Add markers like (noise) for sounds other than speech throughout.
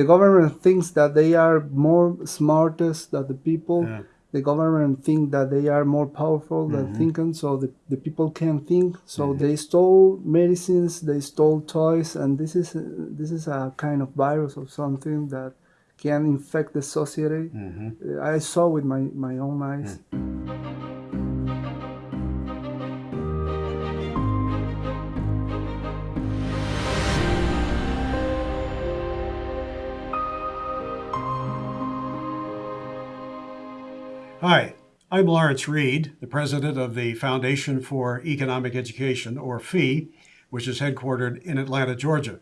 the government thinks that they are more smartest than the people. Yeah. The government think that they are more powerful than Mhm. thinking, so the, the people can't think. So Mhm. they stole medicines, they stole toys, and this is this is a kind of virus or something that can infect the society. hmm I saw with my, my own eyes. Hi, I'm Lawrence Reed, the president of the Foundation for Economic Education, or FEE, which is headquartered in Atlanta, Georgia.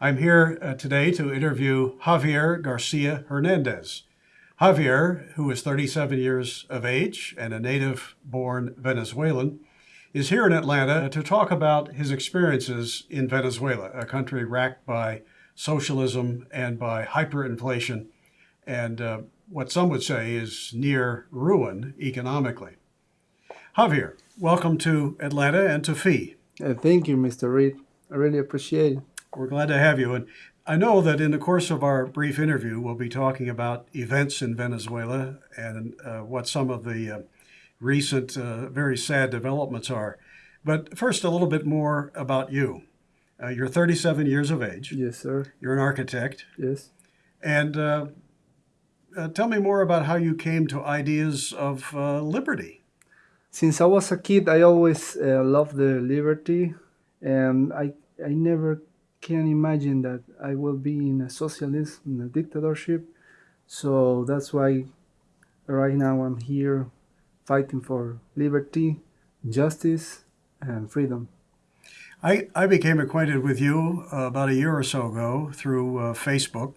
I'm here uh, today to interview Javier Garcia Hernandez. Javier, who is 37 years of age and a native born Venezuelan, is here in Atlanta to talk about his experiences in Venezuela, a country racked by socialism and by hyperinflation and uh, what some would say is near ruin economically. Javier, welcome to Atlanta and to FEE. Uh, thank you, Mr. Reed. I really appreciate it. We're glad to have you. And I know that in the course of our brief interview, we'll be talking about events in Venezuela and uh, what some of the uh, recent, uh, very sad developments are. But first, a little bit more about you. Uh, you're 37 years of age. Yes, sir. You're an architect. Yes. And uh, tell me more about how you came to ideas of uh, liberty. Since I was a kid, I always uh, loved the liberty, and I I never can imagine that I will be in a socialist, in a dictatorship. So that's why right now I'm here fighting for liberty, justice, and freedom. I, I became acquainted with you uh, about a year or so ago through uh, Facebook,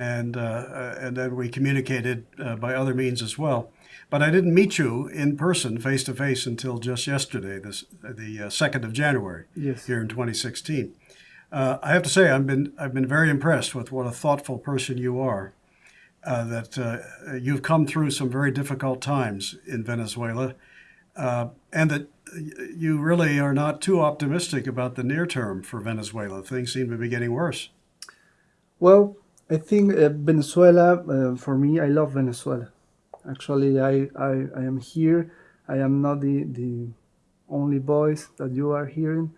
and uh, uh, and then we communicated uh, by other means as well. But I didn't meet you in person, face to face, until just yesterday, this the second of January Yes. here in 2016. Uh, I have to say, I've been I've been very impressed with what a thoughtful person you are. Uh, that uh, you've come through some very difficult times in Venezuela, uh, and that you really are not too optimistic about the near term for Venezuela. Things seem to be getting worse. Well, I think uh, Venezuela, uh, for me, I love Venezuela. Actually, I, I, I am here. I am not the, the only voice that you are hearing.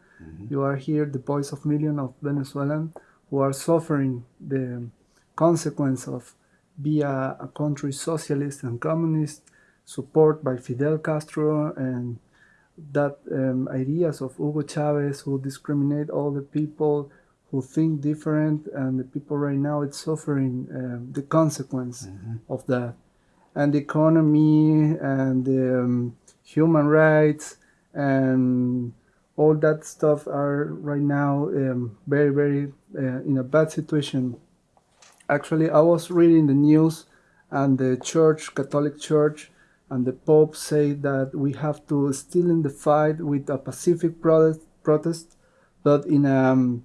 You are here, the voice of millions of Venezuelans who are suffering the consequence of being a, a country socialist and communist, support by Fidel Castro and that um, ideas of Hugo Chavez who discriminate all the people who think different and the people right now it's suffering um, the consequence of that. And the economy and the um, human rights and all that stuff are right now um, very very uh, in a bad situation. Actually i was reading the news and the church catholic church and the pope say that we have to still in the fight with a pacific protest, protest but in a um,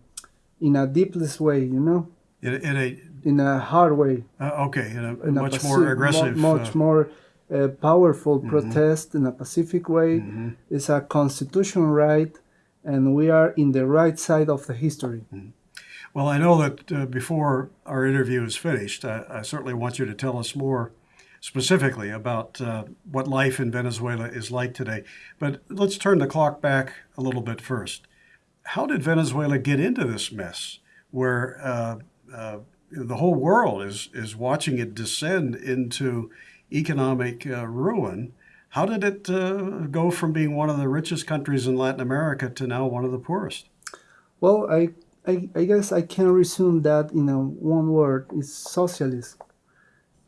in a deepless way you know In, in a in a hard way uh, okay, in a in a much paci- more mo- aggressive. much uh, more uh, powerful protest in a pacific way mhm. it's a constitutional right and we are in the right side of the history Well, I know that uh, before our interview is finished, I, I certainly want you to tell us more specifically about uh, what life in Venezuela is like today. But let's turn the clock back a little bit first. How did Venezuela get into this mess where uh, uh, the whole world is, is watching it descend into economic uh, ruin? How did it uh, go from being one of the richest countries in Latin America to now one of the poorest? well i i, I guess i can resume that in a one word it's socialist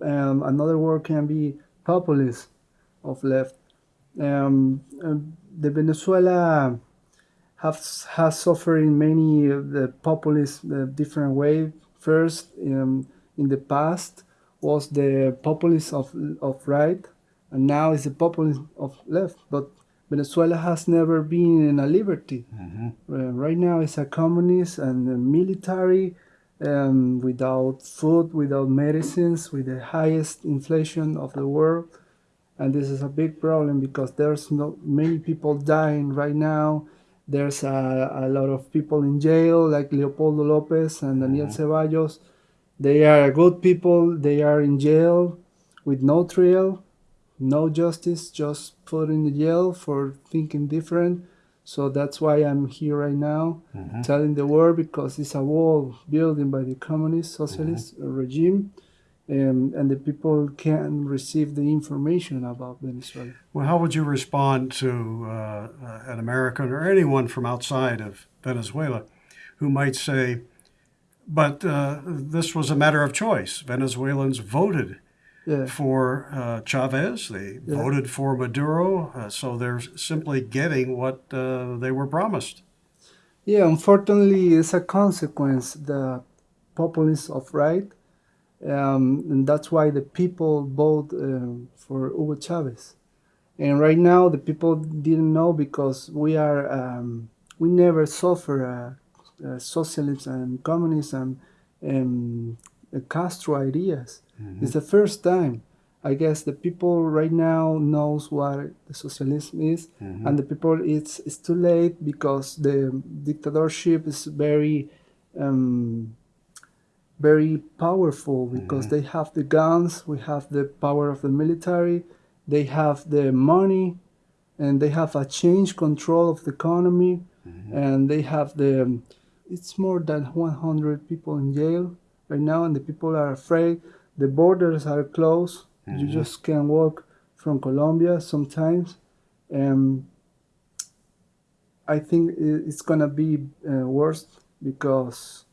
um, another word can be populist of left um, um, the venezuela has has suffered in many of the populist uh, different way. First um, in the past was the populist of of right and now it's the populist of left. But venezuela has never been in a liberty. Uh, right now it's a communist and a military um, without food without medicines with the highest inflation of the world. And this is a big problem because there's not many people dying right now there's a, a lot of people in jail like leopoldo lopez and daniel ceballos They are good people. They are in jail with no trial, no justice, just put in the jail for thinking different. So that's why I'm here right now, Mhm. telling the world because it's a wall building by the communist socialist regime, um, and the people can receive the information about Venezuela. Well, how would you respond to uh, uh, an American or anyone from outside of Venezuela who might say, but uh, this was a matter of choice. Venezuelans voted Yeah, for uh, Chavez, they Yeah. voted for Maduro, uh, so they're simply getting what uh, they were promised. yeah. Unfortunately, it's a consequence the populists of right, um, and that's why the people vote um, for Hugo Chavez. And right now, the people didn't know because we are um, we never suffer uh, uh, socialism and communism and uh, Castro ideas. It's the first time. I guess the people right now knows what the socialism is, and the people it's it's too late because the dictatorship is very um, very powerful because mm-hmm. they have the guns, we have the power of the military, they have the money, and they have a change control of the economy, mm-hmm. and they have the. It's more than 100 people in jail right now, and the people are afraid. The borders are closed. You mm-hmm. just can't walk from Colombia sometimes, and I think it's gonna be uh, worse because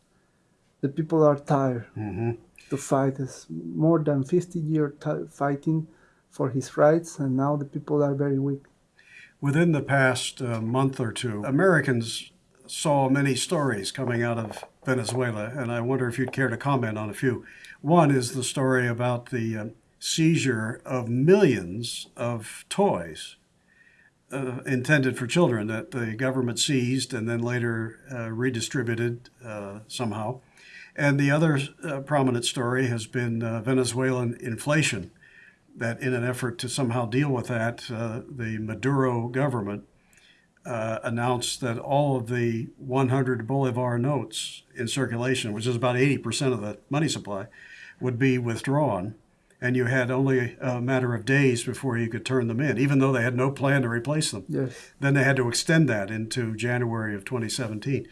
the people are tired hmm to fight. It's more than 50 years fighting for his rights, and now the people are very weak. Within the past uh, month or two, Americans saw many stories coming out of Venezuela, and I wonder if you'd care to comment on a few. One is the story about the uh, seizure of millions of toys uh, intended for children that the government seized and then later uh, redistributed uh, somehow. And the other uh, prominent story has been uh, Venezuelan inflation, that in an effort to somehow deal with that, uh, the Maduro government uh, announced that all of the 100 Bolivar notes in circulation, which is about 80% of the money supply, would be withdrawn. And you had only a matter of days before you could turn them in, even though they had no plan to replace them. Yes. Then they had to extend that into January of 2017.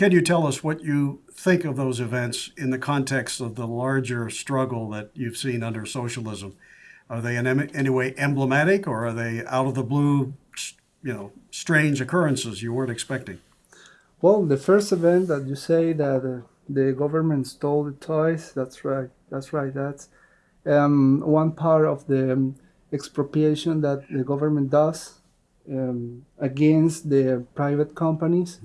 Can you tell us what you think of those events in the context of the larger struggle that you've seen under socialism? Are they in any way emblematic, or are they out of the blue, you know, strange occurrences you weren't expecting? Well, the first event that you say that uh, the government stole the toys, that's right. That's right. That's um, one part of the um, expropriation that the government does um, against the private companies.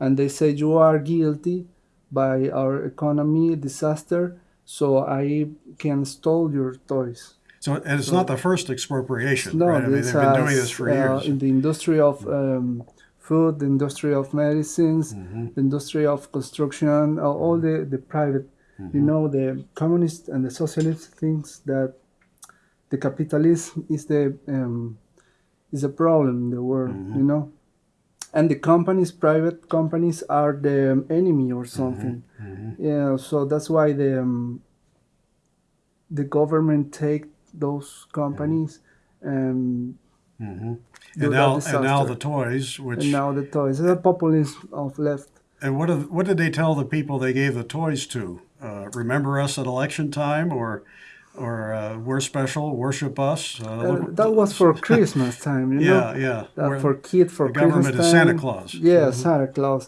And they say you are guilty by our economy disaster, so I can stole your toys. So, and it's not the first expropriation, No, right? I mean, they've been doing this for uh, years. in the industry of um, food, the industry of medicines, Mm-hmm. the industry of construction, uh, all the, the private. Mm-hmm. You know, the communist and the socialist thinks that the capitalism is the um, is a problem in the world. Mm-hmm. You know, and the companies, private companies, are the enemy or Mm-hmm. something. Yeah, so that's why the um, the government take those companies and do And that now, and now the toys, which and now the toys. It's a populism of left. And what did, what did they tell the people they gave the toys to? Uh, remember us at election time, or or uh, we're special, worship us. Uh, Uh, that was for (laughs) Christmas time, you know. yeah, yeah. That for kid for the government Christmas is Santa time. Claus. Yeah, Mhm. Santa Claus.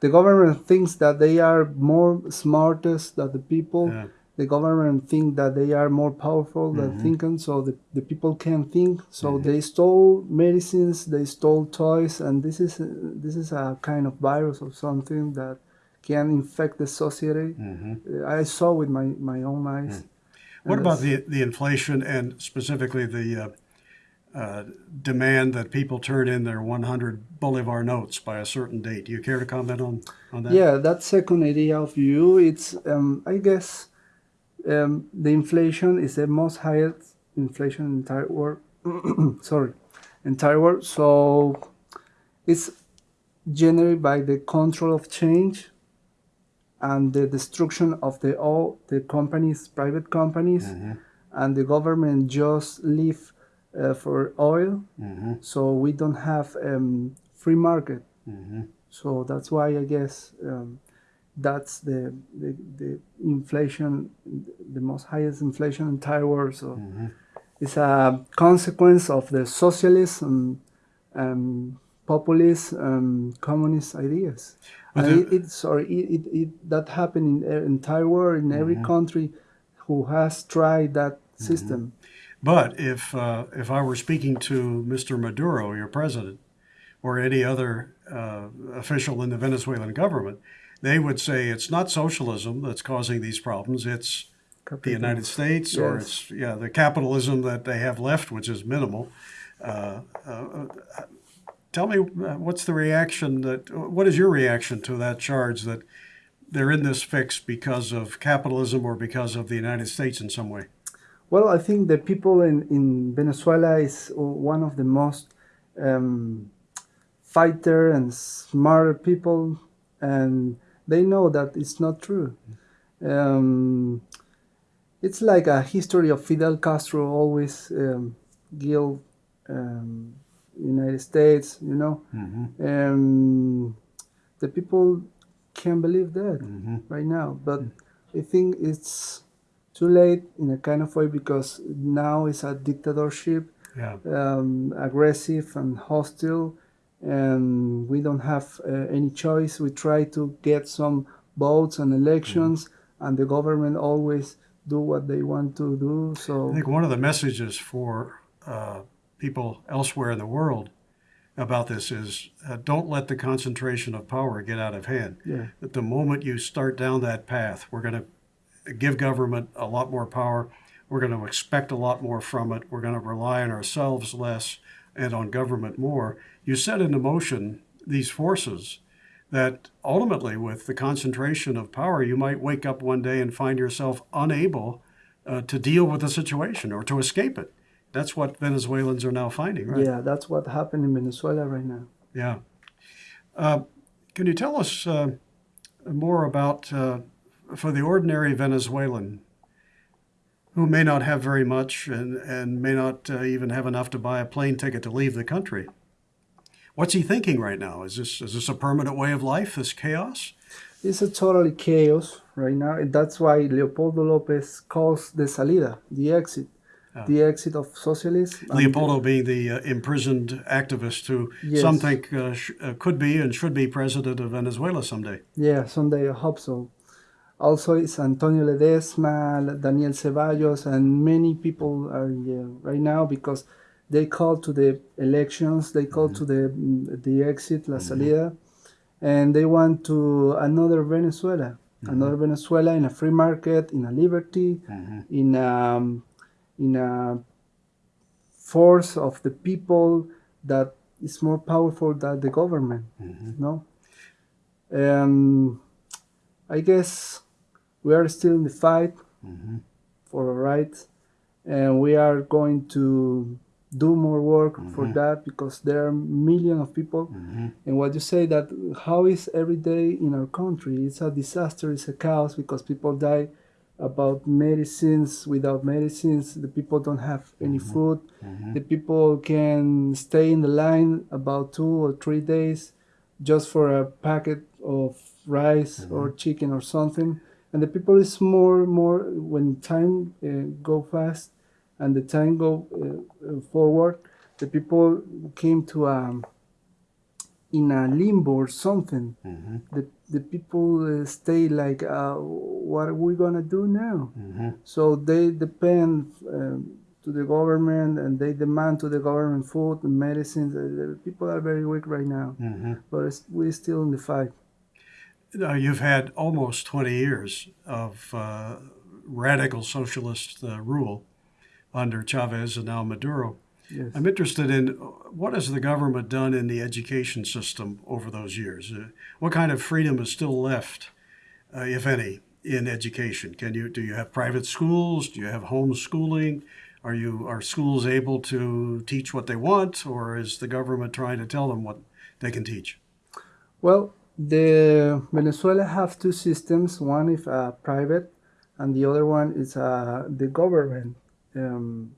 The government thinks that they are more smartest than the people. Yeah. The government think that they are more powerful than Mm-hmm. thinking, so the, the people can think. So they stole medicines, they stole toys, and this is this is a kind of virus or something that can infect the society. Mhm. Uh, I saw with my, my own eyes. What about the the inflation and specifically the uh, uh, demand that people turn in their 100 Bolivar notes by a certain date? Do you care to comment on on that? Yeah, that second idea of you, it's um, I guess um, the inflation is the most highest inflation in entire world. (clears throat) sorry, entire world. So it's generated by the control of change, and the destruction of the all the companies, private companies, and the government just live uh, for oil. So we don't have um, free market. So that's why I guess um, that's the, the the inflation, the most highest inflation in entire world. So it's a consequence of the socialism and populist um, communist ideas. But and it, it, sorry, it, it, it, that happened in the entire world, in every country who has tried that system. But if uh, if I were speaking to Mr. Maduro, your president, or any other uh, official in the Venezuelan government, they would say it's not socialism that's causing these problems. It's the United States, or it's yeah the capitalism that they have left, which is minimal. Uh, uh, tell me, uh, what's the reaction that? What is your reaction to that charge that they're in this fix because of capitalism or because of the United States in some way? Well, I think the people in, in Venezuela is one of the most um, fighter and smarter people, and they know that it's not true. Um, it's like a history of Fidel Castro always um, guilt um, United States, you know. Um, the people can't believe that right now, but I think it's too late in a kind of way because now it's a dictatorship, Yeah. um, aggressive and hostile, and we don't have uh, any choice. We try to get some votes and elections, and the government always do what they want to do. So I think one of the messages for uh, people elsewhere in the world about this is uh, don't let the concentration of power get out of hand. yeah, That the moment you start down that path, we're going to give government a lot more power. We're going to expect a lot more from it. We're going to rely on ourselves less and on government more. You set into motion these forces that ultimately, with the concentration of power, you might wake up one day and find yourself unable uh, to deal with the situation or to escape it. That's what Venezuelans are now finding, right? yeah, that's what happened in Venezuela right now. Yeah. Uh, can you tell us uh, more about, uh, for the ordinary Venezuelan who may not have very much and, and may not uh, even have enough to buy a plane ticket to leave the country? What's he thinking right now? Is this is this a permanent way of life? This chaos? It's a totally chaos right now. and That's why Leopoldo Lopez calls the salida, the exit, the exit of socialism. and- Leopoldo being the uh, imprisoned activist who Yes. some think uh, sh- uh, could be and should be president of Venezuela someday. Yeah, someday I hope so. Also, it's Antonio Ledezma, Daniel Ceballos, and many people are right now because they call to the elections, they call to the the exit, la salida, and they want to another Venezuela, another Venezuela in a free market, in a liberty, in um, in a force of the people that is more powerful than the government. Mm-hmm. No. Um, I guess we are still in the fight mm-hmm. for our rights, and we are going to do more work for mm-hmm. that because there are millions of people. And what you say that how is every day in our country? It's a disaster. It's a chaos because people die about medicines. Without medicines, the people don't have any food. The people can stay in the line about two or three days just for a packet of rice or chicken or something. And the people is more more when time uh, go fast and the time go uh, forward. The people came to um in a limbo or something. The the people uh, stay like, uh, what are we gonna do now? So they depend um, to the government and they demand to the government food and medicines. Uh, the people are very weak right now, but it's, we're still in the fight. Now, you've had almost 20 years of uh, radical socialist uh, rule under Chavez and now Maduro. Yes. I'm interested in what has the government done in the education system over those years? Uh, what kind of freedom is still left, uh, if any, in education? Can you do you have private schools? Do you have homeschooling? Are you are schools able to teach what they want, or is the government trying to tell them what they can teach? Well, The Venezuela have two systems. One is uh, private, and the other one is uh, the government. Um,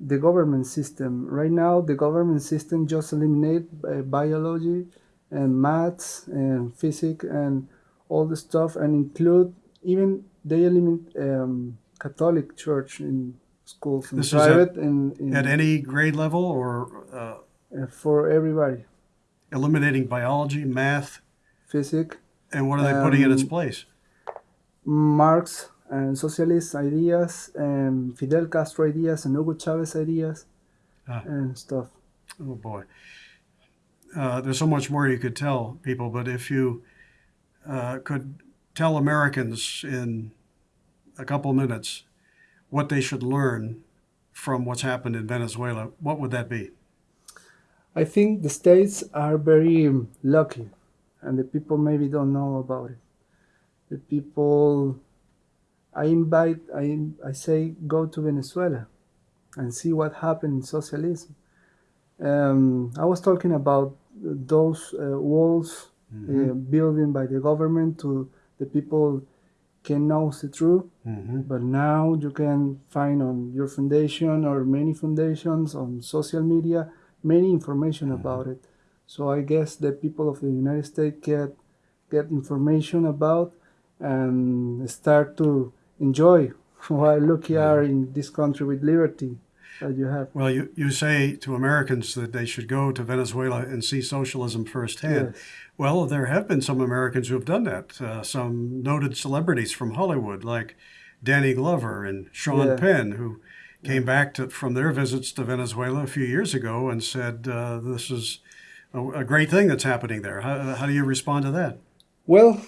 the government system. Right now, the government system just eliminate uh, biology and maths and physics and all the stuff, and include even they eliminate um, Catholic Church in schools in This private at- and in, At any grade level or uh, uh, for everybody. eliminating biology, math, Physics, and what are they putting in its Um, place? Marx and socialist ideas and Fidel Castro ideas and Hugo Chavez ideas Ah. and stuff. Oh boy. Uh, there's so much more you could tell people, but if you uh, could tell Americans in a couple minutes what they should learn from what's happened in Venezuela, what would that be? I think the states are very um, lucky, and the people maybe don't know about it. The people, I invite, I, I say, go to Venezuela and see what happened in socialism. Um, I was talking about those uh, walls Mm-hmm. uh, building by the government to the people can know the truth Mm-hmm. but now you can find on your foundation or many foundations on social media many information about it. So i guess the people of the united states get get information about and start to enjoy what lucky are in this country with liberty that you have Well, you, you say to Americans that they should go to Venezuela and see socialism firsthand. Yes. Well, there have been some Americans who have done that. Uh, some noted celebrities from Hollywood, like Danny Glover and Sean Yeah. Penn, who came back to, from their visits to Venezuela a few years ago and said, uh, This is a, a great thing that's happening there. How, how do you respond to that? Well,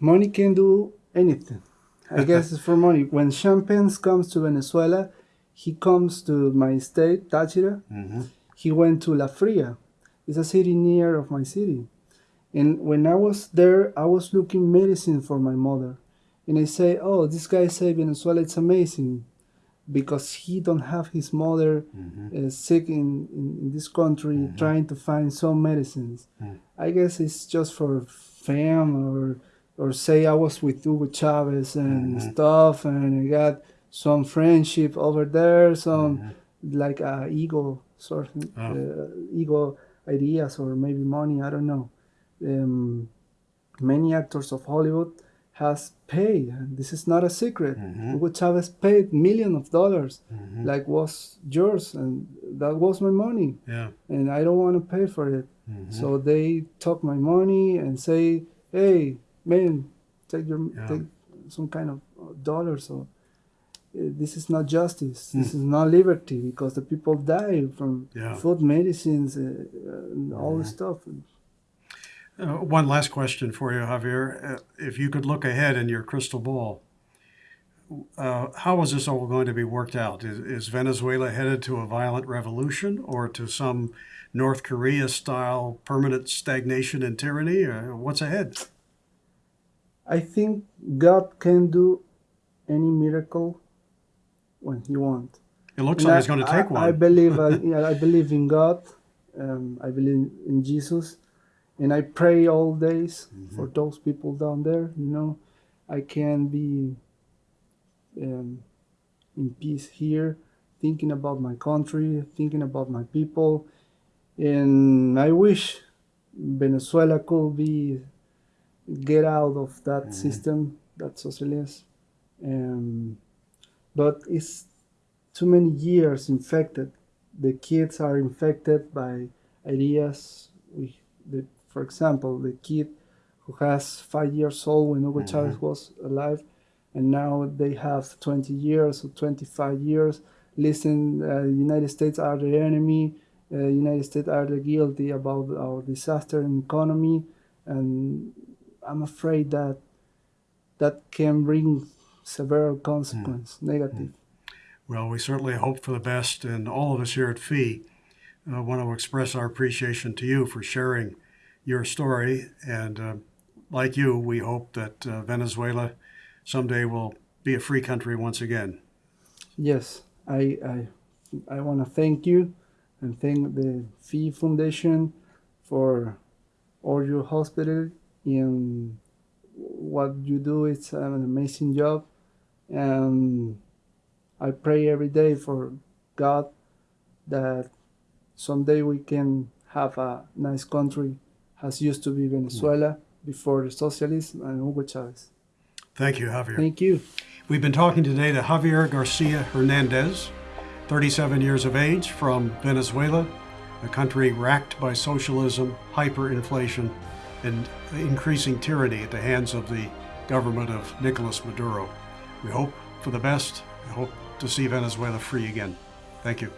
money can do anything. I guess it's for money. When Sean Champagne comes to Venezuela, he comes to my state, Táchira. Mm-hmm. He went to La Fria. It's a city near of my city. And when I was there, I was looking medicine for my mother. And I say, oh, this guy say Venezuela, it's amazing. Because he don't have his mother Mm-hmm. uh, sick in, in, in this country trying to find some medicines. Mm. I guess it's just for fame or or say I was with Hugo Chavez and Mhm. stuff and I got some friendship over there, some Mhm. like uh, ego sort of Oh. uh, ego ideas or maybe money, I don't know. Um, many actors of Hollywood has paid. and This is not a secret. Mhm. Hugo Chavez paid millions of dollars, Mhm. like was yours, and that was my money, Yeah. and I don't want to pay for it. Mhm. So they took my money and say, "Hey, man, take your Yeah. take some kind of dollars dollar." Uh, this is not justice. Hmm. This is not liberty because the people die from Yeah. food, medicines, uh, and all this stuff. Uh, one last question for you, Javier. Uh, if you could look ahead in your crystal ball, uh, how is this all going to be worked out? Is, is Venezuela headed to a violent revolution or to some North Korea style permanent stagnation and tyranny? Uh, what's ahead? I think God can do any miracle when He wants. It looks And like I- it's going to I- take one. I believe. I, (laughs) yeah, I believe in God. Um, I believe in Jesus, and I pray all days Mm-hmm. for those people down there. You know, I can be um, in peace here, thinking about my country, thinking about my people, and I wish Venezuela could be get out of that Mhm. system, that socialist. Um, but it's too many years infected. The kids are infected by ideas. We, the, for example, the kid who has five years old when Hugo Chavez was alive, and now they have 20 years or 25 years. Listen, uh, United States are the enemy. Uh, United States are the guilty about our disaster and economy, and I'm afraid that that can bring severe consequence, negative. Well, we certainly hope for the best, and all of us here at FEE uh, want to express our appreciation to you for sharing your story. And uh, like you, we hope that uh, Venezuela someday will be a free country once again. Yes, I I, I want to thank you and thank the Fee Foundation for all your hospital. And what you do It's an amazing job. And I pray every day for God that someday we can have a nice country as used to be Venezuela before the socialism and Hugo Chavez. Thank you, Javier. Thank you. We've been talking today to Javier Garcia Hernandez, 37 years of age from Venezuela, a country racked by socialism, hyperinflation, and increasing tyranny at the hands of the government of Nicolas Maduro. We hope for the best. We hope to see Venezuela free again. Thank you.